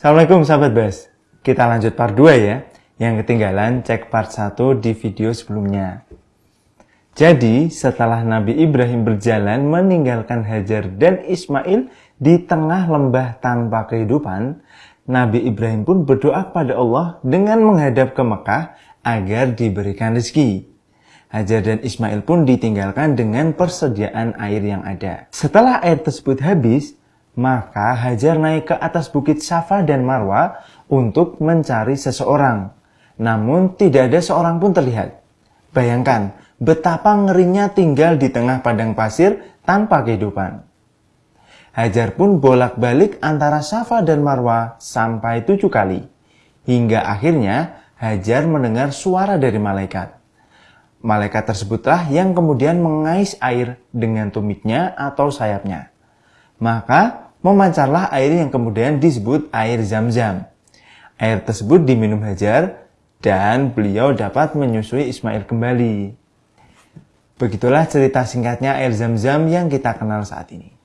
Assalamualaikum sahabat Bas. Kita lanjut part 2 ya. Yang ketinggalan cek part 1 di video sebelumnya. Jadi setelah Nabi Ibrahim berjalan meninggalkan Hajar dan Ismail di tengah lembah tanpa kehidupan, Nabi Ibrahim pun berdoa pada Allah dengan menghadap ke Mekah agar diberikan rezeki. Hajar dan Ismail pun ditinggalkan dengan persediaan air yang ada. Setelah air tersebut habis, maka Hajar naik ke atas bukit Safa dan Marwa untuk mencari seseorang. Namun tidak ada seorang pun terlihat. Bayangkan betapa ngerinya tinggal di tengah padang pasir tanpa kehidupan. Hajar pun bolak-balik antara Safa dan Marwa sampai tujuh kali. Hingga akhirnya Hajar mendengar suara dari malaikat. Malaikat tersebutlah yang kemudian mengais air dengan tumitnya atau sayapnya. Maka memancarlah air yang kemudian disebut air zam-zam. Air tersebut diminum Hajar dan beliau dapat menyusui Ismail kembali. Begitulah cerita singkatnya air zam-zam yang kita kenal saat ini.